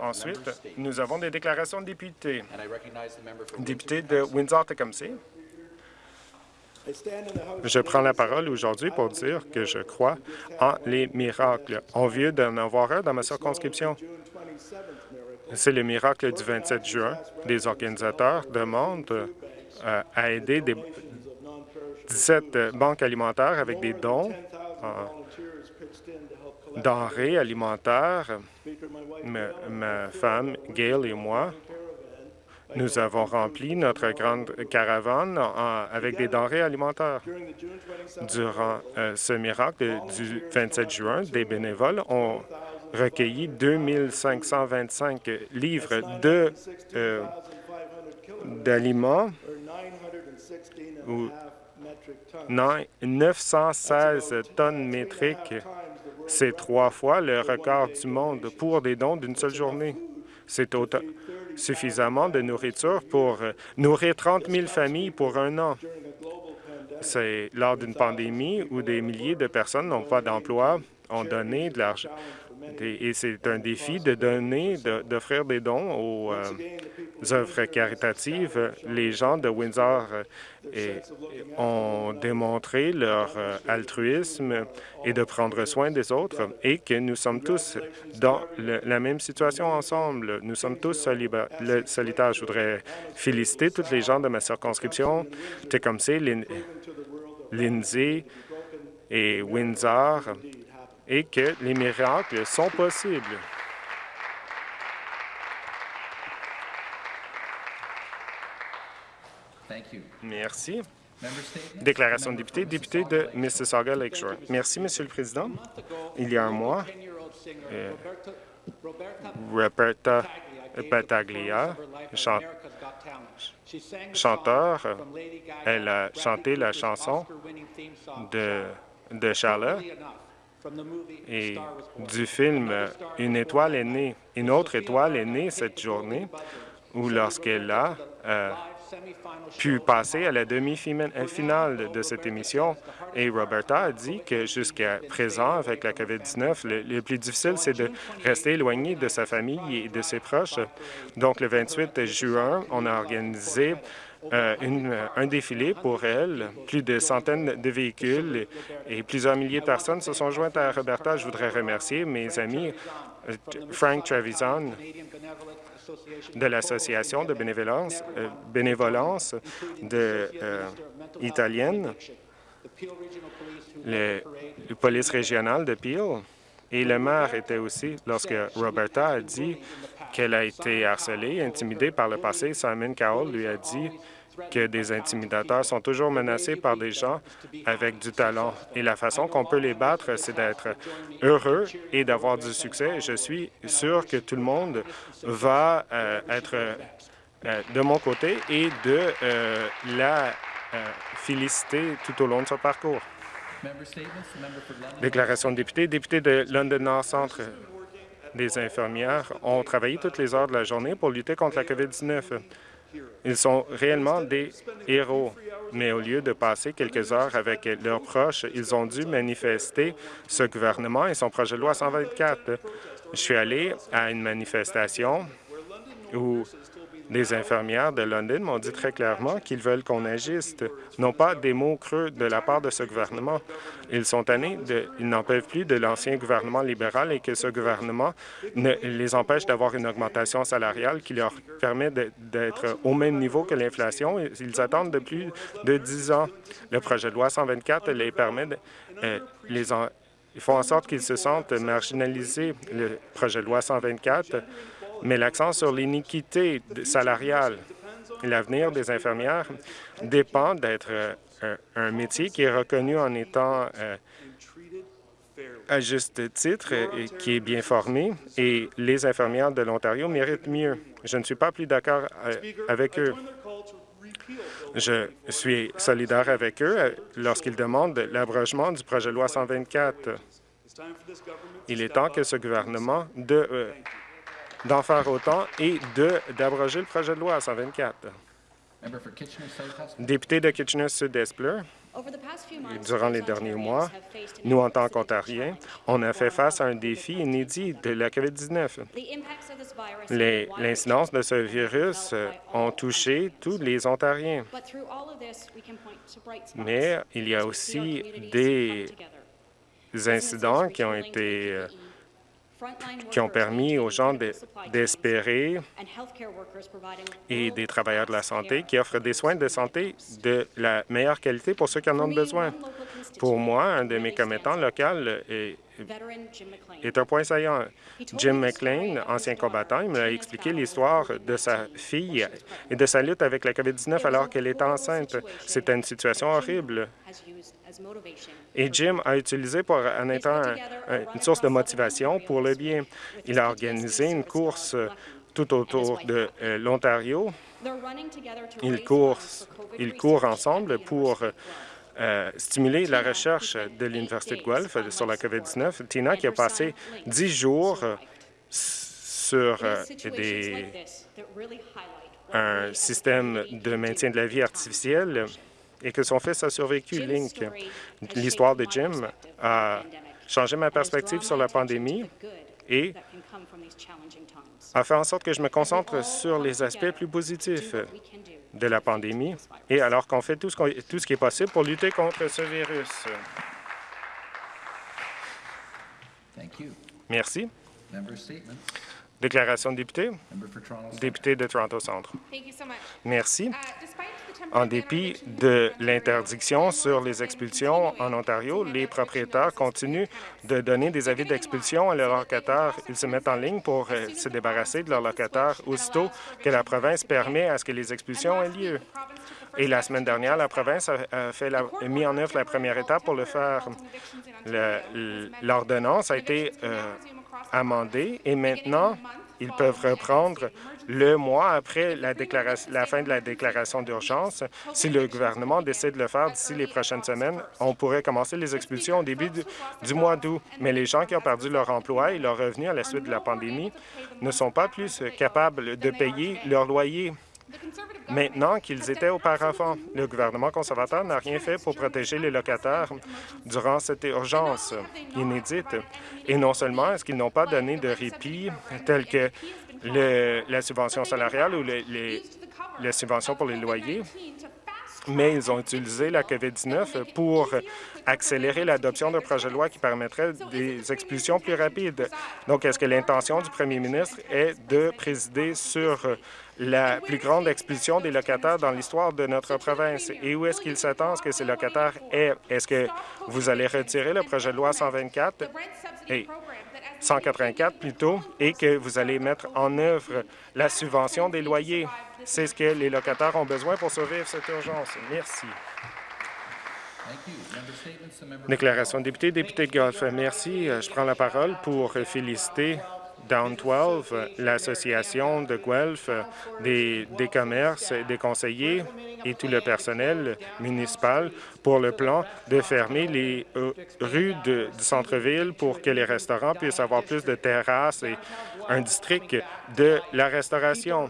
Ensuite, nous avons des déclarations de députés. Député de Windsor-Tecumseh. Je prends la parole aujourd'hui pour dire que je crois en les miracles. On vient d'en avoir un dans ma circonscription. C'est le miracle du 27 juin. Les organisateurs demandent euh, à aider des 17 banques alimentaires avec des dons denrées alimentaires. Ma, femme, Gail et moi, nous avons rempli notre grande caravane avec des denrées alimentaires. Durant euh, ce miracle du 27 juin, des bénévoles ont recueilli 2525 livres de euh, d'aliments ou 916 tonnes métriques. C'est trois fois le record du monde pour des dons d'une seule journée. C'est suffisamment de nourriture pour euh, nourrir 30 000 familles pour un an. C'est lors d'une pandémie où des milliers de personnes n'ont pas d'emploi, ont donné de l'argent, et c'est un défi de donner, d'offrir des dons aux euh, œuvres caritatives. Les gens de Windsor euh, ont démontré leur euh, altruisme et de prendre soin des autres et que nous sommes tous dans la même situation ensemble. Nous sommes tous solitaires. Je voudrais féliciter tous les gens de ma circonscription, Tecumseh, Lindsay et Windsor et que les miracles sont possibles. Merci. Déclaration de député, député de Mississauga Lakeshore. Merci, Monsieur le Président. Il y a un mois, euh, Roberta Pataglia, chanteur, elle a chanté la chanson de, de Charlotte et du film Une étoile est née. Une autre étoile est née cette journée où lorsqu'elle a euh, pu passer à la demi-finale de cette émission. Et Roberta a dit que jusqu'à présent, avec la COVID-19, le, plus difficile, c'est de rester éloigné de sa famille et de ses proches. Donc, le 28 juin, on a organisé euh, euh, un défilé pour elle. Plus de centaines de véhicules et, plusieurs milliers de personnes se sont jointes à Roberta. Je voudrais remercier mes amis euh, Frank Trevisan de l'Association de bénévolence, bénévolence de, italienne, le, police régionale de Peel, et le maire était aussi, lorsque Roberta a dit qu'elle a été harcelée, intimidée par le passé, Simon Cowell lui a dit que des intimidateurs sont toujours menacés par des gens avec du talent. Et la façon qu'on peut les battre, c'est d'être heureux et d'avoir du succès. Je suis sûr que tout le monde va euh, être euh, de mon côté et de euh, la féliciter tout au long de son parcours. Déclaration de député. Député de London North Centre. Des infirmières ont travaillé toutes les heures de la journée pour lutter contre la COVID-19. Ils sont réellement des héros, mais au lieu de passer quelques heures avec leurs proches, ils ont dû manifester ce gouvernement et son projet de loi 124. Je suis allé à une manifestation où les infirmières de London m'ont dit très clairement qu'ils veulent qu'on agisse, non pas des mots creux de la part de ce gouvernement. Ils sont tannés, de, ils n'en peuvent plus de l'ancien gouvernement libéral et que ce gouvernement ne les empêche d'avoir une augmentation salariale qui leur permet d'être au même niveau que l'inflation. Ils attendent de plus de 10 ans. Le projet de loi 124 les permet de, euh, les en, font en sorte qu'ils se sentent marginalisés. Le projet de loi 124 met l'accent sur l'iniquité salariale. L'avenir des infirmières dépend d'être euh, un, métier qui est reconnu en étant euh, à juste titre et qui est bien formé, et les infirmières de l'Ontario méritent mieux. Je ne suis pas plus d'accord euh, avec eux. Je suis solidaire avec eux lorsqu'ils demandent l'abrogement du projet de loi 124. Il est temps que ce gouvernement de, d'en faire autant et d'abroger le projet de loi 124. Député de Kitchener-Sud-Espler. Durant les derniers mois, nous, en tant qu'Ontariens, on a fait face à un défi inédit de la COVID-19. L'incidence de ce virus ont touché tous les Ontariens. Mais il y a aussi des incidents qui ont été qui ont permis aux gens d'espérer et des travailleurs de la santé qui offrent des soins de santé de la meilleure qualité pour ceux qui en ont besoin. Pour moi, un de mes commettants locaux est, est un point saillant. Jim McLean, ancien combattant, il m'a expliqué l'histoire de sa fille et de sa lutte avec la COVID-19 alors qu'elle était enceinte. C'était une situation horrible. Et Jim a utilisé pour, en étant une source de motivation pour le bien. Il a organisé une course tout autour de euh, l'Ontario. Ils courent, ils courent ensemble pour euh, stimuler la recherche de l'Université de Guelph sur la COVID-19. Tina, qui a passé dix jours sur euh, des, un système de maintien de la vie artificielle, et que son fils a survécu, Link. L'histoire de Jim a changé ma perspective sur la pandémie et a fait en sorte que je me concentre sur les aspects plus positifs de la pandémie et alors qu'on fait tout ce, tout ce qui est possible pour lutter contre ce virus. Merci. Déclaration de député. Député de Toronto Centre. Merci. En dépit de l'interdiction sur les expulsions en Ontario, les propriétaires continuent de donner des avis d'expulsion à leurs locataires. Ils se mettent en ligne pour euh, se débarrasser de leurs locataires aussitôt que la province permet à ce que les expulsions aient lieu. Et la semaine dernière, la province a, fait mis en œuvre la première étape pour le faire. L'ordonnance a été euh, amendée et maintenant, ils peuvent reprendre le mois après la, la fin de la déclaration d'urgence. Si le gouvernement décide de le faire d'ici les prochaines semaines, on pourrait commencer les expulsions au début du, mois d'août. Mais les gens qui ont perdu leur emploi et leur revenu à la suite de la pandémie ne sont pas plus capables de payer leur loyer maintenant qu'ils étaient auparavant. Le gouvernement conservateur n'a rien fait pour protéger les locataires durant cette urgence inédite. Et non seulement est-ce qu'ils n'ont pas donné de répit tel que la subvention salariale ou les, les subventions pour les loyers, mais ils ont utilisé la COVID-19 pour accélérer l'adoption d'un projet de loi qui permettrait des expulsions plus rapides. Donc, est-ce que l'intention du premier ministre est de présider sur la plus grande expulsion des locataires dans l'histoire de notre province? Et où est-ce qu'il s'attend à ce que ces locataires aient? Est-ce que vous allez retirer le projet de loi 124 et 184 plutôt, et que vous allez mettre en œuvre la subvention des loyers? C'est ce que les locataires ont besoin pour survivre cette urgence. Merci. Déclaration de député, député de Golf. Merci. Je prends la parole pour féliciter Down 12, l'association de Guelph, des, des commerces, des conseillers et tout le personnel municipal pour le plan de fermer les euh, rues du centre-ville pour que les restaurants puissent avoir plus de terrasses et un district de la restauration.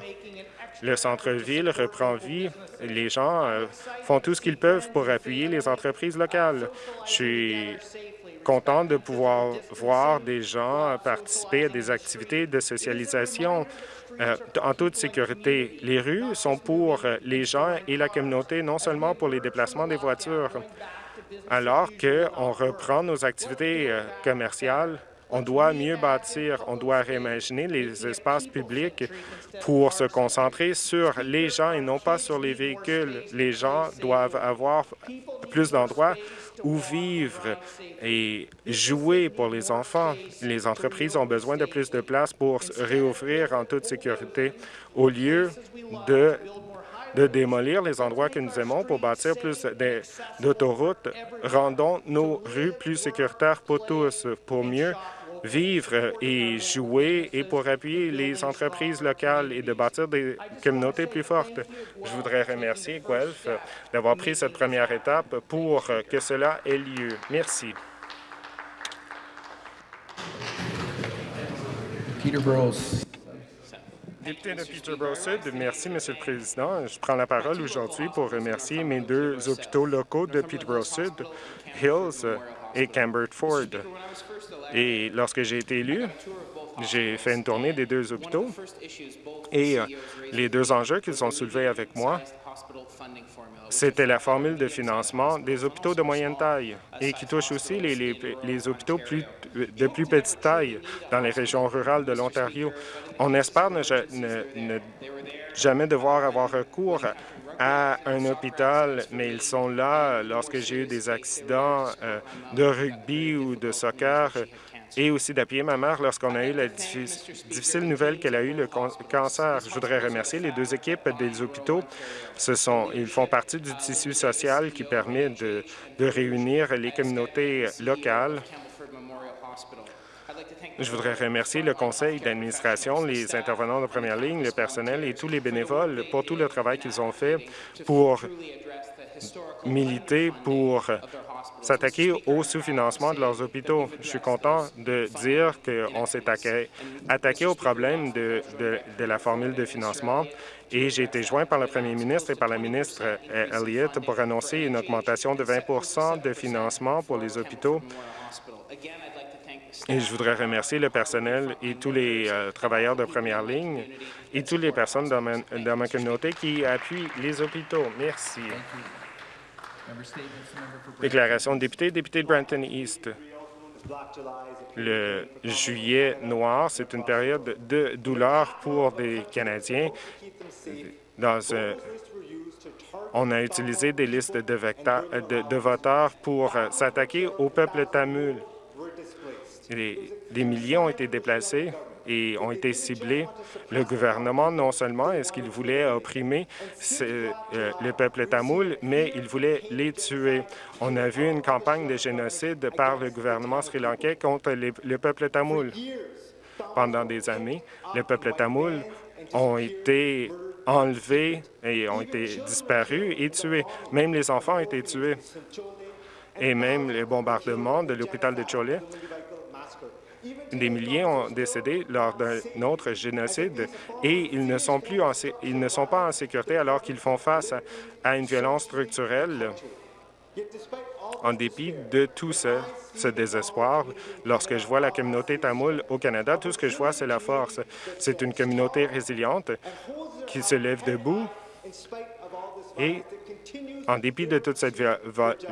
Le centre-ville reprend vie. Les gens euh, font tout ce qu'ils peuvent pour appuyer les entreprises locales. Je suis content de pouvoir voir des gens participer à des activités de socialisation euh, en toute sécurité. Les rues sont pour les gens et la communauté, non seulement pour les déplacements des voitures. Alors qu'on reprend nos activités euh, commerciales on doit mieux bâtir, on doit réimaginer les espaces publics pour se concentrer sur les gens et non pas sur les véhicules. Les gens doivent avoir plus d'endroits où vivre et jouer pour les enfants. Les entreprises ont besoin de plus de place pour réouvrir en toute sécurité au lieu de de démolir les endroits que nous aimons pour bâtir plus d'autoroutes. Rendons nos rues plus sécuritaires pour tous, pour mieux vivre et jouer et pour appuyer les entreprises locales et de bâtir des communautés plus fortes. Je voudrais remercier Guelph d'avoir pris cette première étape pour que cela ait lieu. Merci. Peter Merci, Monsieur le Président. Je prends la parole aujourd'hui pour remercier mes deux hôpitaux locaux de Peterborough Sud, Hills et Cambridge Ford. Et lorsque j'ai été élu, j'ai fait une tournée des deux hôpitaux et euh, les deux enjeux qu'ils ont soulevés avec moi, c'était la formule de financement des hôpitaux de moyenne taille et qui touche aussi les, les, hôpitaux plus, de plus petite taille dans les régions rurales de l'Ontario. On espère ne, ne, jamais devoir avoir recours à un hôpital, mais ils sont là lorsque j'ai eu des accidents euh, de rugby ou de soccer et aussi d'appuyer ma mère lorsqu'on a eu la difficile nouvelle qu'elle a eu le cancer. Je voudrais remercier les deux équipes des hôpitaux. Ils font partie du tissu social qui permet de réunir les communautés locales je voudrais remercier le conseil d'administration, les intervenants de première ligne, le personnel et tous les bénévoles pour tout le travail qu'ils ont fait pour militer pour s'attaquer au sous-financement de leurs hôpitaux. Je suis content de dire qu'on s'est attaqué, au problème de, de, la formule de financement et j'ai été joint par le premier ministre et par la ministre euh, Elliott pour annoncer une augmentation de 20% de financement pour les hôpitaux et je voudrais remercier le personnel et tous les euh, travailleurs de première ligne et toutes les personnes dans ma, communauté qui appuient les hôpitaux. Merci. Déclaration de député, député de Brampton East. Le juillet noir, c'est une période de douleur pour des Canadiens. On a utilisé des listes de, de voteurs pour euh, s'attaquer au peuple tamul. Des, milliers ont été déplacés et ont été ciblés. Le gouvernement, non seulement est-ce qu'il voulait opprimer euh, le peuple tamoul, mais il voulait les tuer. On a vu une campagne de génocide par le gouvernement sri-lankais contre le peuple tamoul. Pendant des années, le peuple tamoul ont été enlevés et ont été disparus et tués. Même les enfants ont été tués. Et même les bombardements de l'hôpital de Cholet des milliers ont décédé lors d'un autre génocide et ils ne sont plus ils ne sont pas en sécurité alors qu'ils font face à, une violence structurelle. En dépit de tout ce, ce désespoir, lorsque je vois la communauté tamoul au Canada, tout ce que je vois, c'est la force. C'est une communauté résiliente qui se lève debout et en dépit de toute cette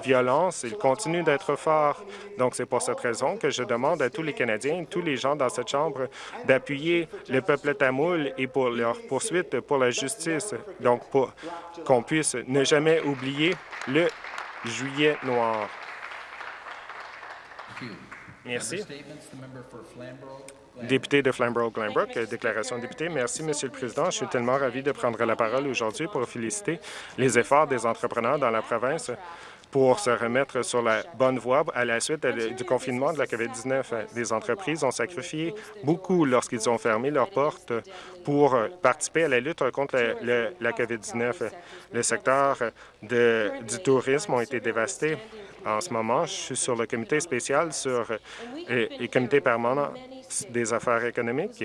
violence, il continue d'être fort. Donc, c'est pour cette raison que je demande à tous les Canadiens, tous les gens dans cette Chambre, d'appuyer le peuple tamoul et pour leur poursuite pour la justice. Donc, pour qu'on puisse ne jamais oublier le juillet noir. Merci. Député de Flamborough-Glanbrook, déclaration de député. Merci, Monsieur le Président. Je suis tellement ravi de prendre la parole aujourd'hui pour féliciter les efforts des entrepreneurs dans la province pour se remettre sur la bonne voie à la suite du confinement de la COVID-19. Les entreprises ont sacrifié beaucoup lorsqu'ils ont fermé leurs portes pour participer à la lutte contre la COVID-19. Le secteur du tourisme a été dévasté. En ce moment, je suis sur le comité spécial sur le comité permanent des affaires économiques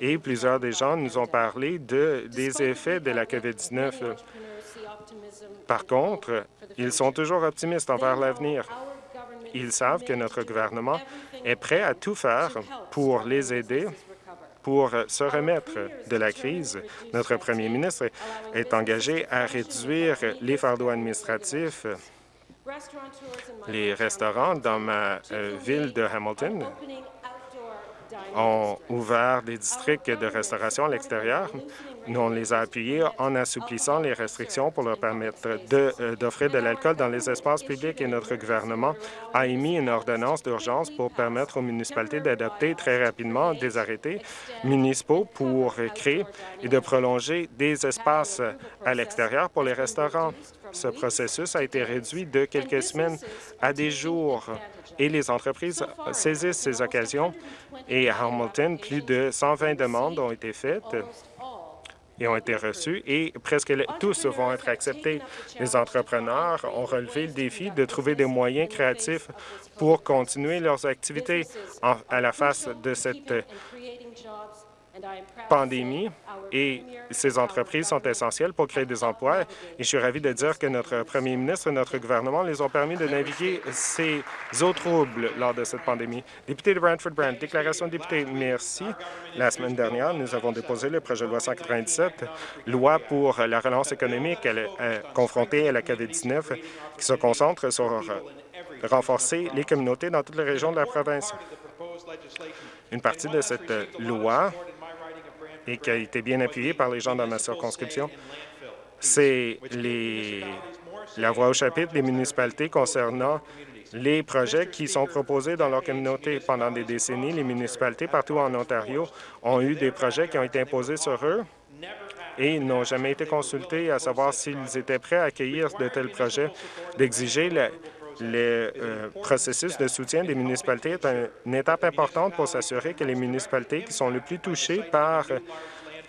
et plusieurs des gens nous ont parlé de, des effets de la COVID-19. Par contre, ils sont toujours optimistes envers l'avenir. Ils savent que notre gouvernement est prêt à tout faire pour les aider pour se remettre de la crise. Notre premier ministre est engagé à réduire les fardeaux administratifs les restaurants dans ma euh, ville de Hamilton ont ouvert des districts de restauration à l'extérieur. Nous, on les a appuyés en assouplissant les restrictions pour leur permettre euh, d'offrir de, l'alcool dans les espaces publics et notre gouvernement a émis une ordonnance d'urgence pour permettre aux municipalités d'adopter très rapidement des arrêtés municipaux pour créer et de prolonger des espaces à l'extérieur pour les restaurants. Ce processus a été réduit de quelques semaines à des jours et les entreprises saisissent ces occasions. Et à Hamilton, plus de 120 demandes ont été faites et ont été reçues et presque tous vont être acceptés. Les entrepreneurs ont relevé le défi de trouver des moyens créatifs pour continuer leurs activités à la face de cette pandémie et ces entreprises sont essentielles pour créer des emplois. Et je suis ravi de dire que notre premier ministre et notre gouvernement les ont permis de naviguer ces eaux troubles lors de cette pandémie. Député de Brantford-Brant, déclaration de député, merci. La semaine dernière, nous avons déposé le projet de loi 197, loi pour la relance économique euh, confrontée à la COVID-19, qui se concentre sur euh, renforcer les communautés dans toutes les régions de la province. Une partie de cette euh, loi et qui a été bien appuyée par les gens dans ma circonscription, c'est la voie au chapitre des municipalités concernant les projets qui sont proposés dans leur communauté. Pendant des décennies, les municipalités partout en Ontario ont eu des projets qui ont été imposés sur eux et ils n'ont jamais été consultés à savoir s'ils étaient prêts à accueillir de tels projets, d'exiger le, euh, processus de soutien des municipalités est une étape importante pour s'assurer que les municipalités qui sont le plus touchées par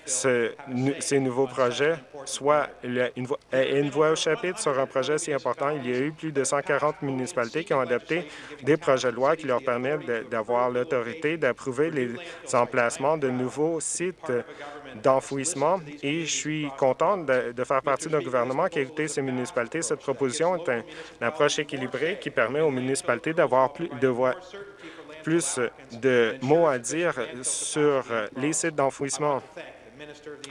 ces nouveaux projets soit une, voie, au chapitre sur un projet si important. Il y a eu plus de 140 municipalités qui ont adopté des projets de loi qui leur permettent d'avoir l'autorité d'approuver les emplacements de nouveaux sites d'enfouissement et je suis content de, faire partie d'un gouvernement qui a écouté ces municipalités. Cette proposition est une approche équilibrée qui permet aux municipalités d'avoir plus de voix plus de mots à dire sur les sites d'enfouissement.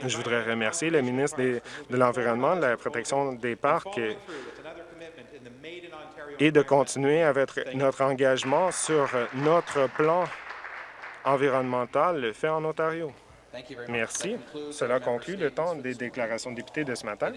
Je voudrais remercier le ministre de l'Environnement, de la protection des parcs et de continuer avec notre engagement sur notre plan environnemental fait en Ontario. Merci. Cela conclut le temps des déclarations de députés de ce matin.